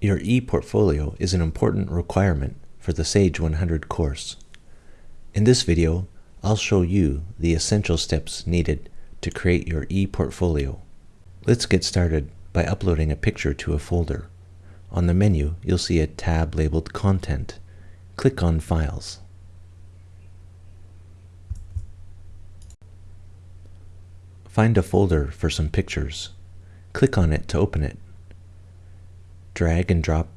Your e-portfolio is an important requirement for the Sage 100 course. In this video, I'll show you the essential steps needed to create your e-portfolio. Let's get started by uploading a picture to a folder. On the menu, you'll see a tab labeled Content. Click on Files. Find a folder for some pictures. Click on it to open it drag and drop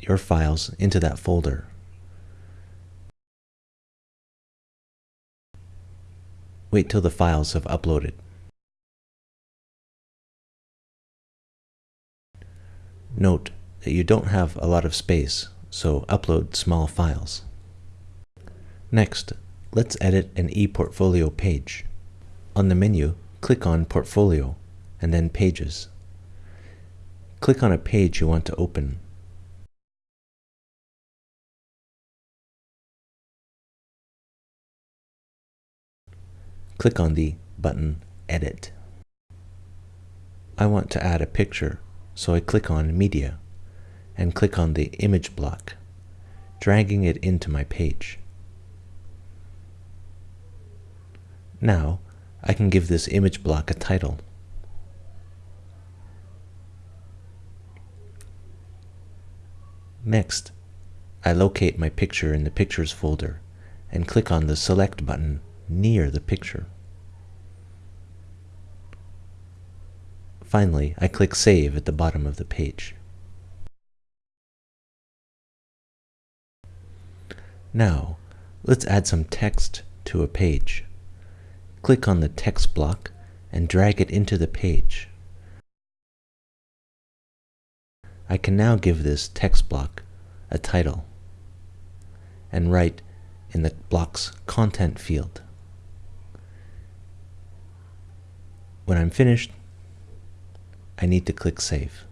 your files into that folder. Wait till the files have uploaded. Note that you don't have a lot of space, so upload small files. Next, let's edit an ePortfolio page. On the menu, click on Portfolio and then Pages. Click on a page you want to open. Click on the button Edit. I want to add a picture, so I click on Media and click on the image block, dragging it into my page. Now, I can give this image block a title. Next, I locate my picture in the Pictures folder and click on the Select button near the picture. Finally, I click Save at the bottom of the page. Now, let's add some text to a page. Click on the text block and drag it into the page. I can now give this text block a title and write in the block's content field. When I'm finished, I need to click Save.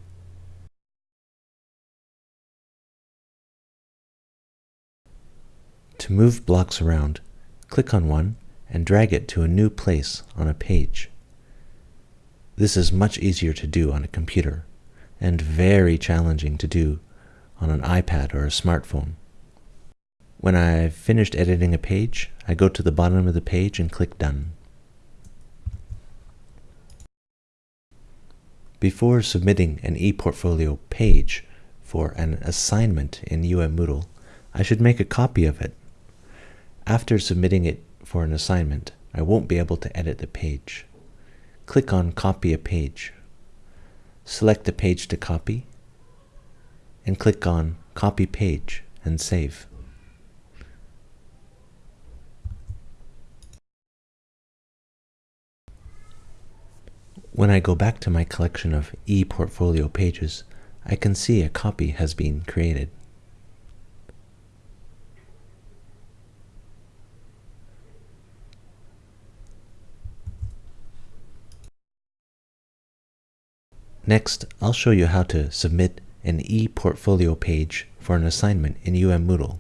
To move blocks around, click on one and drag it to a new place on a page. This is much easier to do on a computer and very challenging to do on an iPad or a smartphone. When I've finished editing a page, I go to the bottom of the page and click Done. Before submitting an ePortfolio page for an assignment in UM Moodle, I should make a copy of it. After submitting it for an assignment, I won't be able to edit the page. Click on Copy a Page. Select the page to copy and click on Copy Page and save. When I go back to my collection of ePortfolio pages, I can see a copy has been created. Next, I'll show you how to submit an e-portfolio page for an assignment in UM Moodle.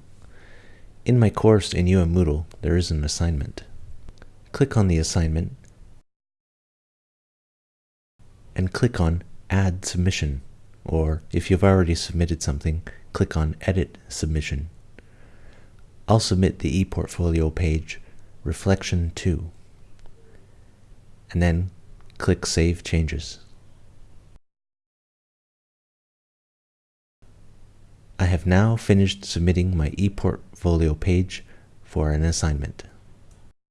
In my course in UM Moodle, there is an assignment. Click on the assignment and click on Add Submission, or if you've already submitted something, click on Edit Submission. I'll submit the ePortfolio page Reflection 2, and then click Save Changes. Have now finished submitting my ePortfolio page for an assignment.